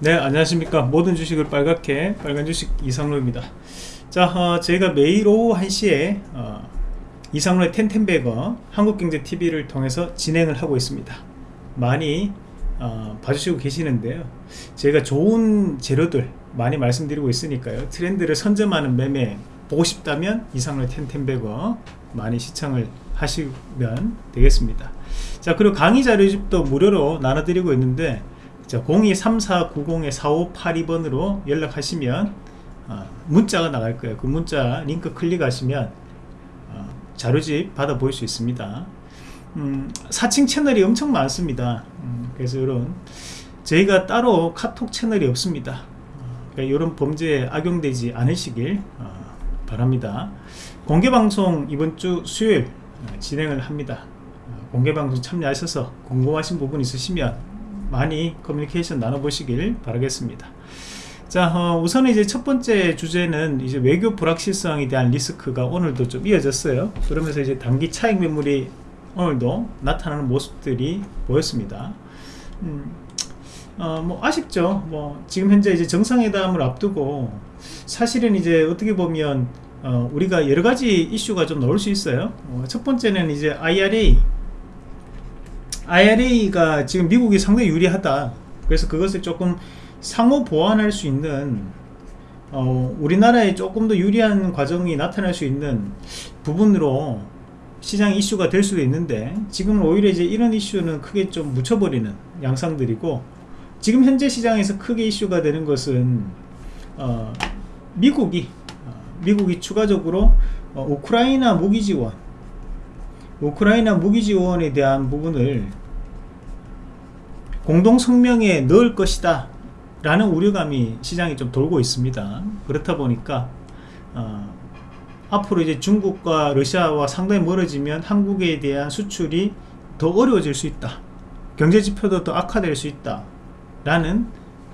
네 안녕하십니까. 모든 주식을 빨갛게 빨간 주식 이상로입니다. 자 어, 저희가 매일 오후 1시에 어, 이상로의 텐텐베거 한국경제TV를 통해서 진행을 하고 있습니다. 많이 어, 봐주시고 계시는데요. 제가 좋은 재료들 많이 말씀드리고 있으니까요. 트렌드를 선점하는 매매 보고 싶다면 이상로의 텐텐베거 많이 시청을 하시면 되겠습니다. 자 그리고 강의 자료집도 무료로 나눠드리고 있는데 자, 023490-4582번으로 연락하시면 어, 문자가 나갈 거예요. 그 문자 링크 클릭하시면 어, 자료집 받아 보일 수 있습니다. 음, 사칭 채널이 엄청 많습니다. 음, 그래서 이런 저희가 따로 카톡 채널이 없습니다. 어, 그러니까 이런 범죄에 악용되지 않으시길 어, 바랍니다. 공개방송 이번 주 수요일 어, 진행을 합니다. 어, 공개방송 참여하셔서 궁금하신 부분 있으시면 많이 커뮤니케이션 나눠보시길 바라겠습니다. 자, 어, 우선 이제 첫 번째 주제는 이제 외교 불확실성에 대한 리스크가 오늘도 좀 이어졌어요. 그러면서 이제 단기 차익 매물이 오늘도 나타나는 모습들이 보였습니다. 음, 어, 뭐 아쉽죠. 뭐 지금 현재 이제 정상회담을 앞두고 사실은 이제 어떻게 보면 어, 우리가 여러 가지 이슈가 좀 나올 수 있어요. 어, 첫 번째는 이제 IRA IRA가 지금 미국이 상당히 유리하다. 그래서 그것을 조금 상호 보완할 수 있는 어, 우리나라에 조금 더 유리한 과정이 나타날 수 있는 부분으로 시장 이슈가 될 수도 있는데 지금 오히려 이제 이런 이슈는 크게 좀 묻혀버리는 양상들이고 지금 현재 시장에서 크게 이슈가 되는 것은 어, 미국이 어, 미국이 추가적으로 어, 우크라이나 무기 지원 우크라이나 무기 지원에 대한 부분을 공동 성명에 넣을 것이다 라는 우려감이 시장에 좀 돌고 있습니다. 그렇다 보니까 어, 앞으로 이제 중국과 러시아와 상당히 멀어지면 한국에 대한 수출이 더 어려워질 수 있다. 경제지표도 더 악화될 수 있다. 라는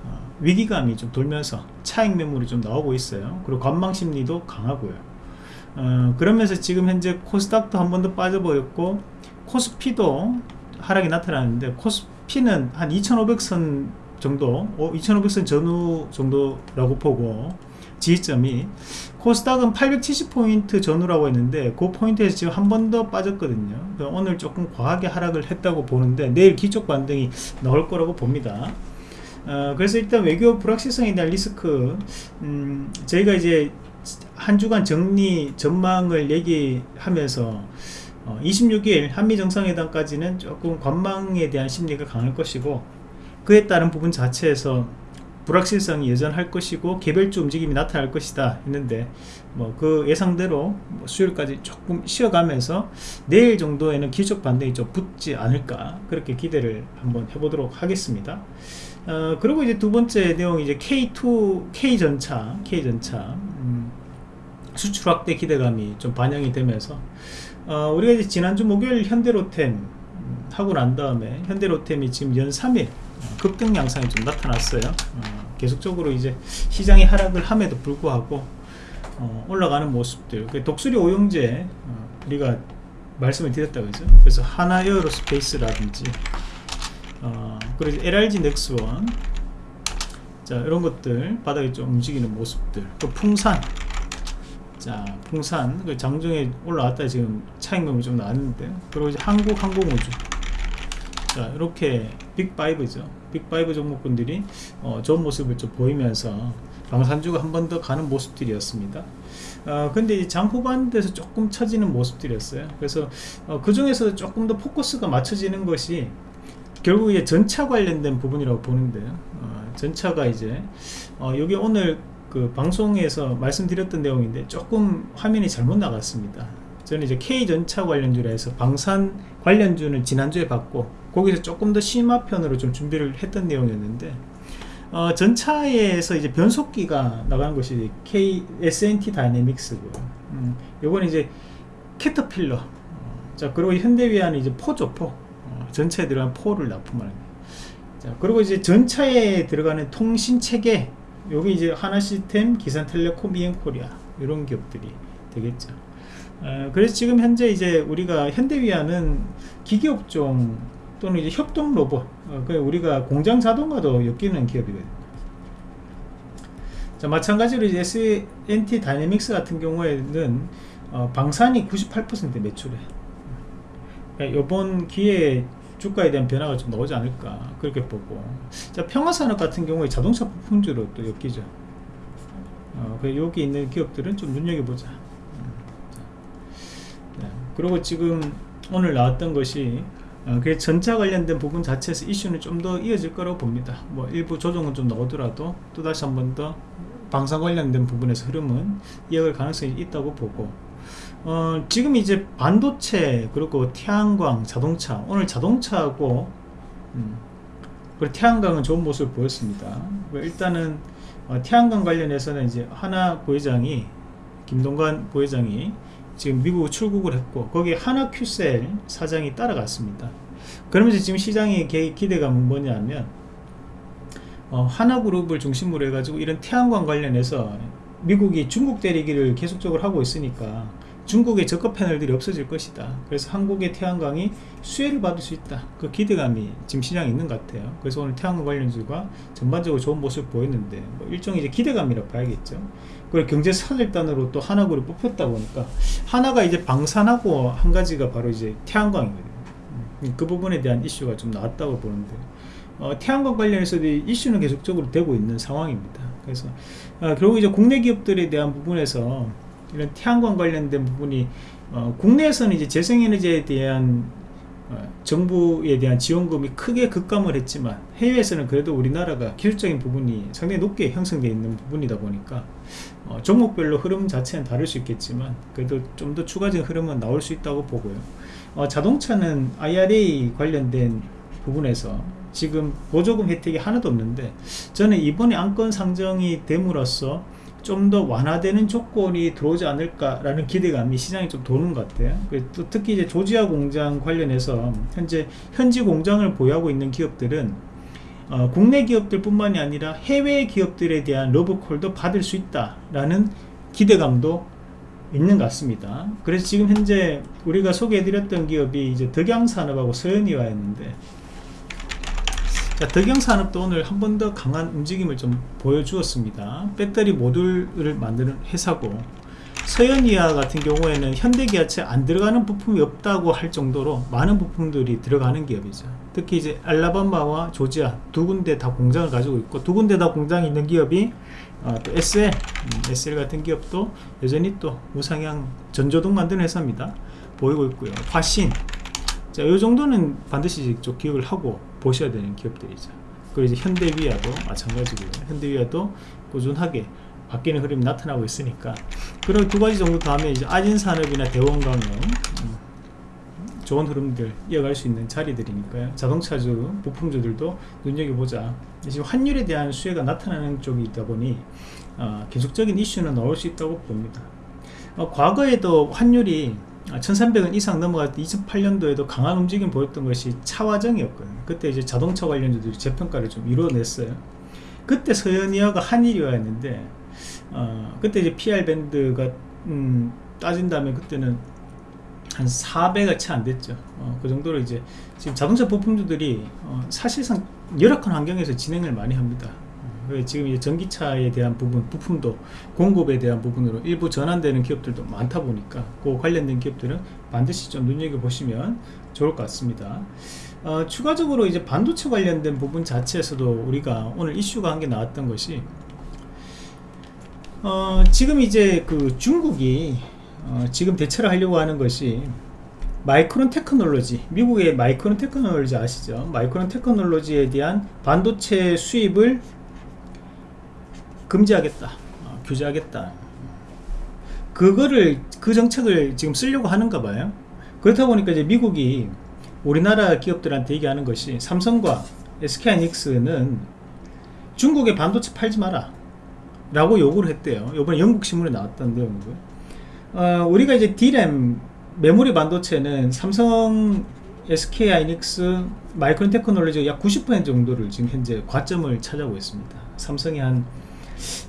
어, 위기감이 좀 돌면서 차익 매물이 좀 나오고 있어요. 그리고 관망심리도 강하고요 어, 그러면서 지금 현재 코스닥도 한 번 더 빠져버렸고 코스피도 하락이 나타나는데 코스피는 한 2500선 정도 2500선 전후 정도라고 보고 지지점이 코스닥은 870포인트 전후라고 했는데 그 포인트에서 지금 한 번 더 빠졌거든요. 오늘 조금 과하게 하락을 했다고 보는데 내일 기쪽 반등이 나올 거라고 봅니다. 어, 그래서 일단 외교 불확실성에 대한 리스크 음, 저희가 이제 한 주간 정리 전망을 얘기하면서 어, 26일 한미정상회담까지는 조금 관망에 대한 심리가 강할 것이고 그에 따른 부분 자체에서 불확실성이 여전할 것이고 개별주 움직임이 나타날 것이다 했는데 뭐 그 예상대로 뭐 수요일까지 조금 쉬어가면서 내일 정도에는 기적 반등이 좀 붙지 않을까 그렇게 기대를 한번 해보도록 하겠습니다. 어, 그리고 이제 두 번째 내용이 이제 K2 K전차 K전차. 음, 수출 확대 기대감이 좀 반영이 되면서 어, 우리가 이제 지난주 목요일 현대로템 음, 하고 난 다음에 현대로템이 지금 연 3일 어, 급등 양상이 좀 나타났어요. 어, 계속적으로 이제 시장이 하락을 함에도 불구하고 어, 올라가는 모습들. 그 독수리 오용제 어, 우리가 말씀을 드렸다 그죠. 그래서 하나 에어로스페이스라든지 어, 그리고 LRG 넥스원. 자 이런 것들 바닥에 좀 움직이는 모습들. 또 풍산 자 풍산 그 장중에 올라왔다 지금 차익금이 좀 나왔는데 그리고 이제 한국 항공우주. 자 이렇게 빅5죠. 빅5 종목군들이 어, 좋은 모습을 좀 보이면서 방산주가 한 번 더 가는 모습들이었습니다. 어, 근데 장 후반대에서 조금 처지는 모습들이었어요. 그래서 어, 그 중에서 조금 더 포커스가 맞춰지는 것이 결국 이제 전차 관련된 부분이라고 보는데요. 어, 전차가 이제 어, 여기 오늘 그 방송에서 말씀드렸던 내용인데 조금 화면이 잘못 나갔습니다 저는 이제 K전차 관련주라 해서 방산 관련주는 지난주에 받고 거기서 조금 더 심화편으로 좀 준비를 했던 내용이었는데 어, 전차에서 이제 변속기가 나가는 것이 K SNT 다이내믹스고요. 음, 요건 이제 캐터필러. 어, 자 그리고 현대위안은 이제 포죠 포. 어, 전차에 들어간 포를 납품하는. 자 그리고 이제 전차에 들어가는 통신 체계 여기 이제 하나시스템, 기산텔레콤, 이엔코리아 이런 기업들이 되겠죠. 어, 그래서 지금 현재 이제 우리가 현대위안은 기계업종 또는 이제 협동 로봇, 어, 그 우리가 공장 자동화도 엮이는 기업이거든요. 자, 마찬가지로 이제 S&T 다이내믹스 같은 경우에는 어, 방산이 98% 매출해. 그러니까 이번 기회에 주가에 대한 변화가 좀 나오지 않을까 그렇게 보고. 자 평화산업 같은 경우에 자동차 부품주로 또 엮이죠. 어, 그 여기 있는 기업들은 좀 눈여겨보자. 음, 자, 네. 그리고 지금 오늘 나왔던 것이 어, 그 전차 관련된 부분 자체에서 이슈는 좀 더 이어질 거라고 봅니다. 뭐 일부 조정은 좀 나오더라도 또 다시 한 번 더 방산 관련된 부분에서 흐름은 이어갈 가능성이 있다고 보고 어, 지금 이제 반도체 그리고 태양광 자동차 오늘 자동차하고 음, 그리고 태양광은 좋은 모습을 보였습니다. 일단은 어, 태양광 관련해서는 이제 하나 부회장이 김동관 부회장이 지금 미국 출국을 했고 거기에 하나 큐셀 사장이 따라갔습니다. 그러면서 지금 시장의 기대감은 뭐냐면 어, 하나그룹을 중심으로 해가지고 이런 태양광 관련해서 미국이 중국 대리기를 계속적으로 하고 있으니까 중국의 저가 패널들이 없어질 것이다. 그래서 한국의 태양광이 수혜를 받을 수 있다. 그 기대감이 지금 시장에 있는 것 같아요. 그래서 오늘 태양광 관련주가 전반적으로 좋은 모습을 보였는데 뭐 일종의 이제 기대감이라 고 봐야겠죠. 그리고 경제 사절단으로 또 하나그룹 뽑혔다 보니까 하나가 이제 방산하고 한 가지가 바로 이제 태양광이거든요. 음, 그 부분에 대한 이슈가 좀 나왔다고 보는데 어, 태양광 관련해서도 이슈는 계속적으로 되고 있는 상황입니다. 그래서 어, 결국 이제 국내 기업들에 대한 부분에서 이런 태양광 관련된 부분이 어, 국내에서는 이제 재생에너지에 대한 어, 정부에 대한 지원금이 크게 급감을 했지만 해외에서는 그래도 우리나라가 기술적인 부분이 상당히 높게 형성되어 있는 부분이다 보니까 어, 종목별로 흐름 자체는 다를 수 있겠지만 그래도 좀 더 추가적인 흐름은 나올 수 있다고 보고요. 어, 자동차는 IRA 관련된 부분에서 지금 보조금 혜택이 하나도 없는데 저는 이번에 안건 상정이 됨으로써 좀 더 완화되는 조건이 들어오지 않을까라는 기대감이 시장에 좀 도는 것 같아요. 또 특히 이제 조지아 공장 관련해서 현재 현지 공장을 보유하고 있는 기업들은 어, 국내 기업들뿐만이 아니라 해외 기업들에 대한 러브콜도 받을 수 있다라는 기대감도 있는 것 같습니다. 그래서 지금 현재 우리가 소개해드렸던 기업이 이제 덕양산업하고 서현이와였는데 자, 덕영산업도 오늘 한 번 더 강한 움직임을 좀 보여주었습니다. 배터리 모듈을 만드는 회사고 서현이아 같은 경우에는 현대기아차에 안 들어가는 부품이 없다고 할 정도로 많은 부품들이 들어가는 기업이죠. 특히 이제 알라바마와 조지아 두 군데 다 공장을 가지고 있고 두 군데 다 공장이 있는 기업이 어, 또 SL, 음, SL 같은 기업도 여전히 또 무상향 전조등 만드는 회사입니다. 보이고 있고요. 화신 자, 이 정도는 반드시 좀 기억을 하고 보셔야 되는 기업들이죠. 그리고 이제 현대위아도 마찬가지고요. 현대위아도 꾸준하게 바뀌는 흐름이 나타나고 있으니까 그런 두 가지 정도 다음에 이제 아진산업이나 대원강은 음, 좋은 흐름들 이어갈 수 있는 자리들이니까요. 자동차주, 부품주들도 눈여겨보자. 지금 환율에 대한 수혜가 나타나는 쪽이 있다 보니 어, 계속적인 이슈는 나올 수 있다고 봅니다. 어, 과거에도 환율이 1300원 이상 넘어갈 때 2008년도에도 강한 움직임 보였던 것이 차화정이었거든요. 그때 이제 자동차 관련주들이 재평가를 좀 이뤄냈어요. 그때 서현이어가 한일이었는데 어, 그때 이제 PR 밴드가 음, 따진다면 그때는 한 4배가 채 안 됐죠. 어, 그 정도로 이제 지금 자동차 부품주들이 어, 사실상 열악한 환경에서 진행을 많이 합니다 지금 이제 전기차에 대한 부분, 부품도 공급에 대한 부분으로 일부 전환되는 기업들도 많다 보니까 그 관련된 기업들은 반드시 좀 눈여겨보시면 좋을 것 같습니다. 어, 추가적으로 이제 반도체 관련된 부분 자체에서도 우리가 오늘 이슈가 한 게 나왔던 것이 어, 지금 이제 그 중국이 어, 지금 대처를 하려고 하는 것이 마이크론 테크놀로지 미국의 마이크론 테크놀로지 아시죠 마이크론 테크놀로지에 대한 반도체 수입을 금지하겠다 어, 규제하겠다. 그거를 그 정책을 지금 쓰려고 하는가 봐요. 그렇다 보니까 이제 미국이 우리나라 기업들한테 얘기하는 것이 삼성과 SK하이닉스는 중국에 반도체 팔지 마라 라고 요구를 했대요. 요번에 영국 신문에 나왔던 내용이고요. 어, 우리가 이제 D램 메모리 반도체는 삼성 SK하이닉스 마이크론 테크놀로지가 약 90% 정도를 지금 현재 과점을 차지하고 있습니다. 삼성이 한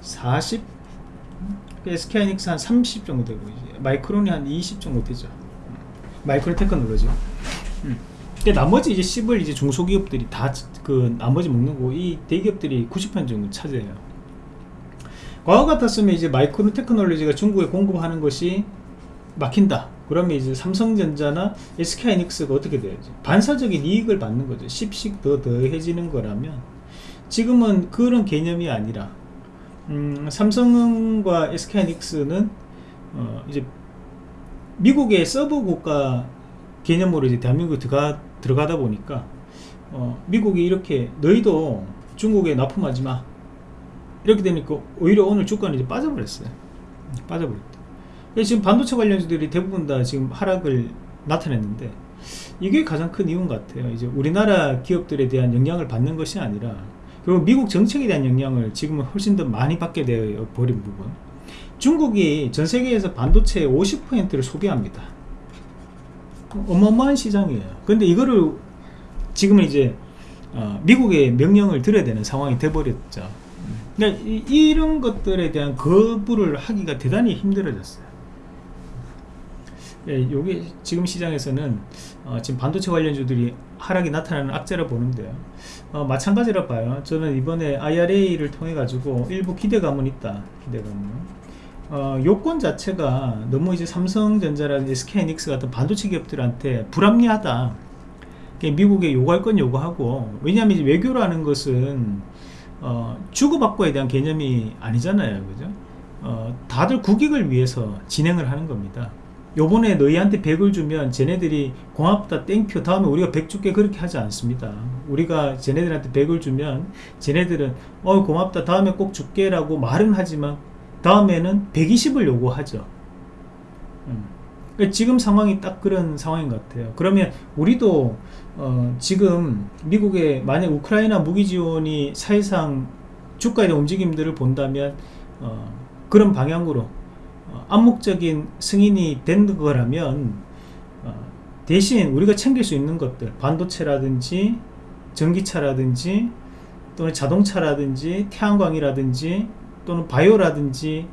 40 SK하이닉스 한 30 정도 되고 마이크론이 한 20 정도 되죠 마이크론 테크놀로지 음. 근데 나머지 이제 10을 이제 중소기업들이 다 그 나머지 먹는 거고 이 대기업들이 90% 정도 차지해요 과거 같았으면 이제 마이크로 테크놀로지가 중국에 공급하는 것이 막힌다. 그러면 이제 삼성전자나 SK하이닉스가 어떻게 돼야지? 반사적인 이익을 받는 거죠. 10씩 더 더해지는 거라면 지금은 그런 개념이 아니라 음, 삼성과 SK하이닉스는 어, 이제 미국의 서버 국가 개념으로 이제 대한민국에 들어가, 들어가다 보니까 어, 미국이 이렇게 너희도 중국에 납품하지 마. 이렇게 되니까 오히려 오늘 주가는 이제 빠져버렸어요. 빠져버렸다. 지금 반도체 관련주들이 대부분 다 지금 하락을 나타냈는데 이게 가장 큰 이유인 것 같아요. 이제 우리나라 기업들에 대한 영향을 받는 것이 아니라 그리고 미국 정책에 대한 영향을 지금은 훨씬 더 많이 받게 되어 버린 부분. 중국이 전 세계에서 반도체의 50%를 소비합니다. 어마어마한 시장이에요. 근데 이거를 지금은 이제 어, 미국의 명령을 들어야 되는 상황이 돼버렸죠. 그러니까 이, 런 것들에 대한 거부를 하기가 대단히 힘들어졌어요. 예, 요게 지금 시장에서는 어, 지금 반도체 관련주들이 하락이 나타나는 악재를 보는데요 어, 마찬가지로 봐요 저는 이번에 IRA를 통해 가지고 일부 기대감은 있다 기대감은 어, 요건 자체가 너무 이제 삼성전자라든지 SK하이닉스 같은 반도체 기업들한테 불합리하다. 미국에 요구할 건 요구하고 왜냐하면 외교라는 것은 어, 주고받고에 대한 개념이 아니잖아요, 그죠? 어, 다들 국익을 위해서 진행을 하는 겁니다. 요번에 너희한테 100을 주면 쟤네들이 고맙다 thank you. 다음에 우리가 100 줄게. 그렇게 하지 않습니다. 우리가 쟤네들한테 100을 주면 쟤네들은 어 고맙다. 다음에 꼭 줄게 라고 말은 하지만 다음에는 120을 요구하죠. 음. 그러니까 지금 상황이 딱 그런 상황인 것 같아요. 그러면 우리도 어 지금 미국의 만약 우크라이나 무기 지원이 사실상 대한 움직임들을 본다면 어 그런 방향으로 어 암묵적인 승인이 된 거라면 어 대신 우리가 챙길 수 있는 것들 반도체라든지 전기차라든지 또는 자동차라든지 태양광이라든지 또는 바이오라든지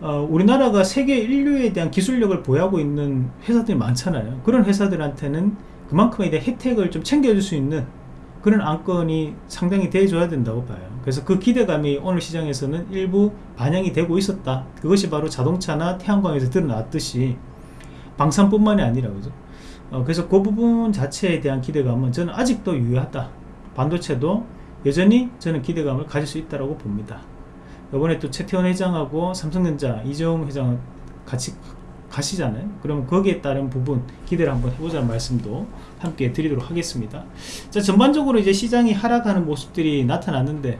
어, 우리나라가 세계 인류에 대한 기술력을 보유하고 있는 회사들이 많잖아요. 그런 회사들한테는 그만큼에 대한 혜택을 좀 챙겨줄 수 있는 그런 안건이 상당히 돼줘야 된다고 봐요 그래서 그 기대감이 오늘 시장에서는 일부 반영이 되고 있었다. 그것이 바로 자동차나 태양광에서 드러났듯이 방산뿐만이 아니라 그죠? 어, 그래서 그 부분 자체에 대한 기대감은 저는 아직도 유효하다. 반도체도 여전히 저는 기대감을 가질 수 있다고 봅니다. 이번에 또 최태원 회장하고 삼성전자 이재용 회장 같이 가시잖아요. 그러면 거기에 따른 부분 기대를 한번 해보자는 말씀도 함께 드리도록 하겠습니다. 자 전반적으로 이제 시장이 하락하는 모습들이 나타났는데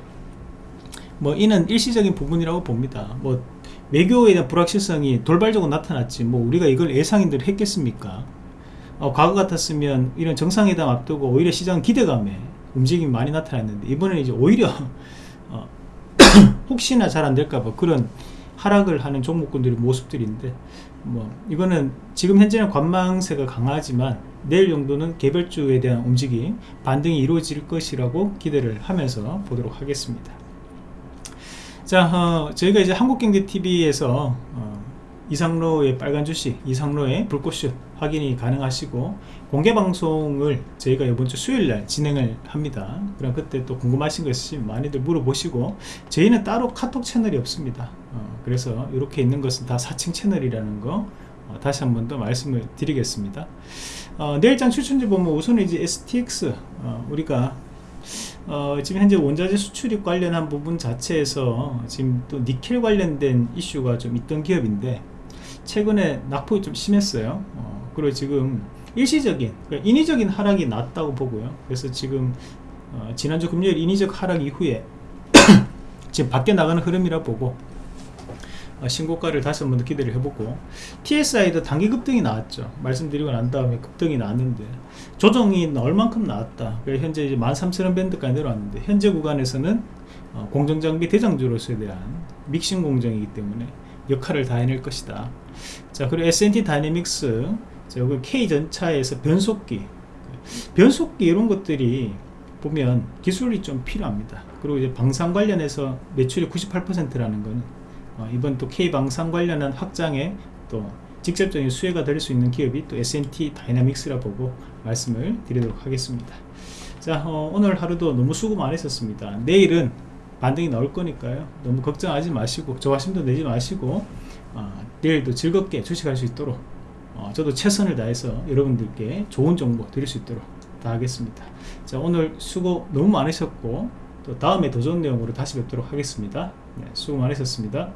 뭐 이는 일시적인 부분이라고 봅니다. 뭐 외교에 대한 불확실성이 돌발적으로 나타났지 뭐 우리가 이걸 예상인들 했겠습니까? 어, 과거 같았으면 이런 정상회담 앞두고 오히려 시장 기대감에 움직임이 많이 나타났는데 이번에는 이제 오히려 어, 혹시나 잘 안될까봐 그런 하락을 하는 종목군들의 모습들인데 뭐 이거는 지금 현재는 관망세가 강하지만 내일 정도는 개별주에 대한 움직임 반등이 이루어질 것이라고 기대를 하면서 보도록 하겠습니다 자 어, 저희가 이제 한국경제TV에서 어, 이상로의 빨간 주식 이상로의 불꽃슛 확인이 가능하시고 공개 방송을 저희가 이번 주 수요일날 진행을 합니다. 그럼 그때 또 궁금하신 거 있으시면 많이들 물어보시고 저희는 따로 카톡 채널이 없습니다. 어, 그래서 이렇게 있는 것은 다 사칭 채널이라는 거 어, 다시 한 번 더 말씀을 드리겠습니다. 어, 내일장 추천지 보면 우선 이제 STX 어, 우리가 어, 지금 현재 원자재 수출입 관련한 부분 자체에서 지금 또 니켈 관련된 이슈가 좀 있던 기업인데 최근에 낙폭이 좀 심했어요. 어, 그리고 지금 일시적인 그러니까 인위적인 하락이 났다고 보고요. 그래서 지금 어, 지난주 금요일 인위적 하락 이후에 지금 밖에 나가는 흐름이라 보고 어, 신고가를 다시 한번 더 기대를 해보고 TSI도 단기 급등이 나왔죠. 말씀드리고 난 다음에 급등이 나왔는데 조정이 얼만큼 나왔다. 현재 이제 13,000원 밴드까지 내려왔는데 현재 구간에서는 어, 공정장비 대장주로서에 대한 믹싱 공정이기 때문에 역할을 다 해낼 것이다. 자 그리고 S&T 다이내믹스 여기 K전차에서 변속기. 변속기 이런 것들이 보면 기술이 좀 필요합니다. 그리고 이제 방산 관련해서 매출이 98%라는 것은 어, 이번 또 K방산 관련한 확장에 또 직접적인 수혜가 될 수 있는 기업이 또 S&T 다이나믹스라 보고 말씀을 드리도록 하겠습니다. 자 어, 오늘 하루도 너무 수고 많으셨습니다. 내일은 반등이 나올 거니까요. 너무 걱정하지 마시고 저하심도 내지 마시고 어, 내일도 즐겁게 주식할 수 있도록 어, 저도 최선을 다해서 여러분들께 좋은 정보 드릴 수 있도록 다 하겠습니다. 자 오늘 수고 너무 많으셨고 또 다음에 더 좋은 내용으로 다시 뵙도록 하겠습니다. 네, 수고 많으셨습니다